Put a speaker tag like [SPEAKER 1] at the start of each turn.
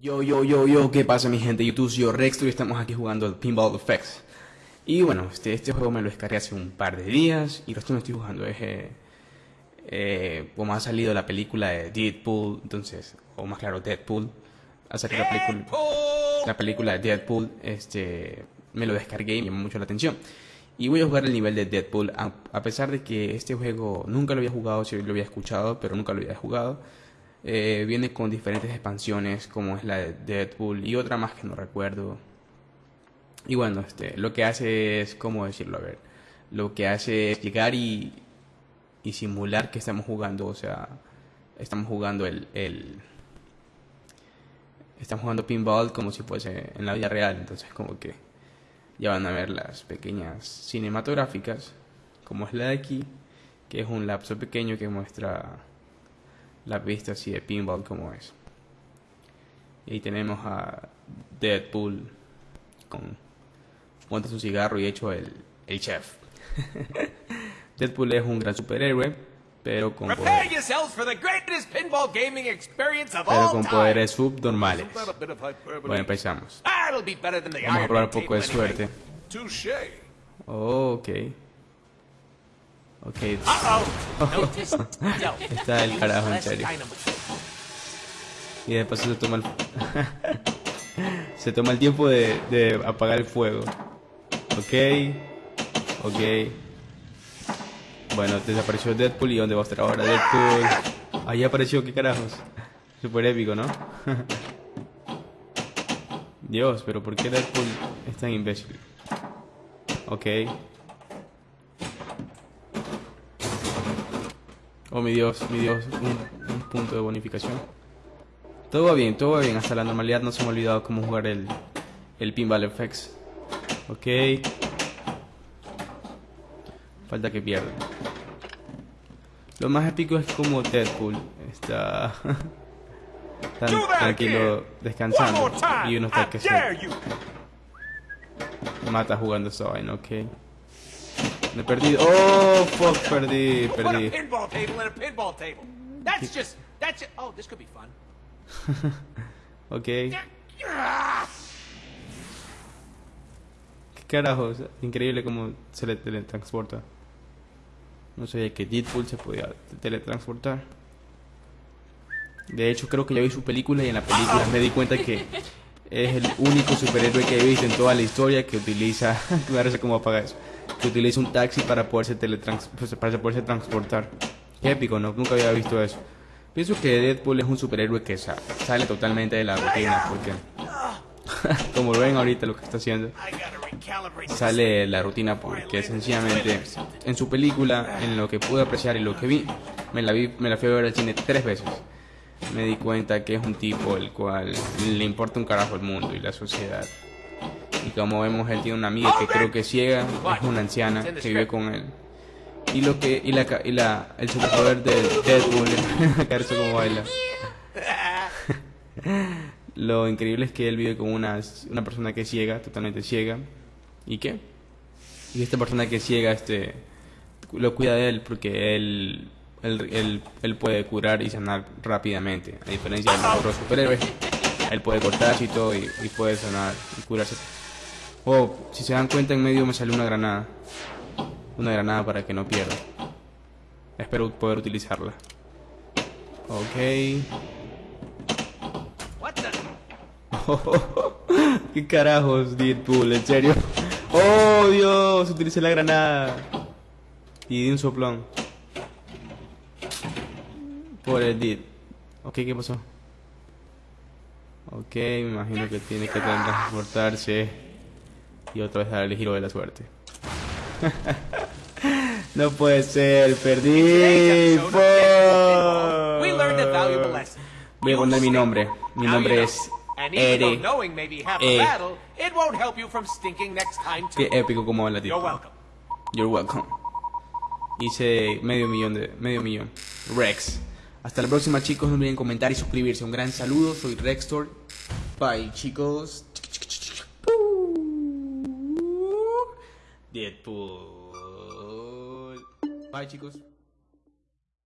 [SPEAKER 1] Yo, yo, yo, yo, ¿qué pasa mi gente? YouTube, yo Rex y estamos aquí jugando el Pinball Effects. Y bueno, este, este juego me lo descargué hace un par de días y lo estoy, estoy jugando. Es, eh, eh, como ha salido la película de Deadpool, entonces, o más claro, Deadpool, ha salido la película, la película de Deadpool, este, me lo descargué y me llamó mucho la atención. Y voy a jugar el nivel de Deadpool, a, pesar de que este juego nunca lo había jugado, sí lo había escuchado, pero nunca lo había jugado. Eh, viene con diferentes expansiones, como es la de Deadpool y otra más que no recuerdo. Y bueno, este, lo que hace es, ¿cómo decirlo? A ver, lo que hace es llegar y, y simular que estamos jugando, o sea, estamos jugando el, el, estamos jugando pinball como si fuese en la vida real, entonces como que ya van a ver las pequeñas cinematográficas, como es la de aquí, que es un lapso pequeño que muestra la vista así de pinball como es. Y ahí tenemos a Deadpool con monta su cigarro y hecho el, el chef. Deadpool es un gran superhéroe, pero con,
[SPEAKER 2] Prepare
[SPEAKER 1] poder-
[SPEAKER 2] yourselves for the greatest pinball gaming experience of
[SPEAKER 1] pero
[SPEAKER 2] all
[SPEAKER 1] con
[SPEAKER 2] time.
[SPEAKER 1] poderes subnormales. Bueno, empezamos. Vamos a probar un poco de suerte. Oh, ok. Ok?
[SPEAKER 2] No.
[SPEAKER 1] está el carajo en serio. Y de paso se toma el... se toma el tiempo de, de apagar el fuego. Ok. Ok. Bueno, desapareció Deadpool y ¿dónde va a estar ahora Deadpool? Ahí apareció, qué carajos. Super épico, ¿no? Dios, pero ¿por qué Deadpool es tan imbécil? Ok. Oh, mi Dios, mi Dios, un, un punto de bonificación. Todo va bien, todo va bien. Hasta la normalidad no se me ha olvidado cómo jugar el, el Pinball FX. Ok. Falta que pierda. Lo más épico es como Deadpool está tan tranquilo descansando y uno está que se mata jugando esa vaina, ok. Me he perdido. Oh, fuck, perdí, perdí.
[SPEAKER 2] Oh.
[SPEAKER 1] Ok. ¿Qué carajos? Increíble cómo se le teletransporta. No sabía que Deadpool se podía teletransportar. De hecho, creo que ya vi su película y en la película me di cuenta que es el único superhéroe que he visto en toda la historia que utiliza, me parece cómo apaga eso, que utiliza un taxi para poderse teletrans, pues, para poderse transportar. Qué épico, ¿no? Nunca había visto eso. Pienso que Deadpool es un superhéroe que sa- sale totalmente de la rutina, porque como ven ahorita lo que está haciendo, sale la rutina porque sencillamente en su película, en lo que pude apreciar y lo que vi, me la vi, me la fui a ver al cine tres veces. Me di cuenta que es un tipo el cual le importa un carajo el mundo y la sociedad. Y como vemos, él tiene una amiga que creo que es ciega, es una anciana que vive con él. Y lo que y la y la el superpoder de Deadpool, caerse como baila. Lo increíble es que él vive con una, una persona que es ciega, totalmente ciega. ¿Y qué? Y esta persona que es ciega este, lo cuida de él porque él, él, él, puede curar y sanar rápidamente. A diferencia de los otros superhéroes, él puede cortarse y todo y, y puede sanar y curarse. Oh, si se dan cuenta, en medio me salió una granada. Una granada para que no pierda. Espero poder utilizarla. Ok. ¿Qué carajos, Deadpool? ¿En serio? ¡Oh, Dios! Utilicé la granada. Y di un soplón. Por el Dead. Ok, ¿qué pasó? Ok, me imagino que tiene que transportarse. Y otra vez darle el giro de la suerte. no puede ser, perdí. Voy a poner mi nombre. Mi nombre es
[SPEAKER 2] know. And even though
[SPEAKER 1] Ere.
[SPEAKER 2] knowing may be half
[SPEAKER 1] E.
[SPEAKER 2] the battle, it won't help you from stinking next time
[SPEAKER 1] Qué épico como habla
[SPEAKER 2] You're
[SPEAKER 1] tipo.
[SPEAKER 2] welcome.
[SPEAKER 1] You're welcome. Hice medio millón de medio millón. Rex. Hasta la próxima, chicos. No olviden comentar y suscribirse. Un gran saludo. Soy Rextor. Bye, chicos. Deadpool. Bye, chicos.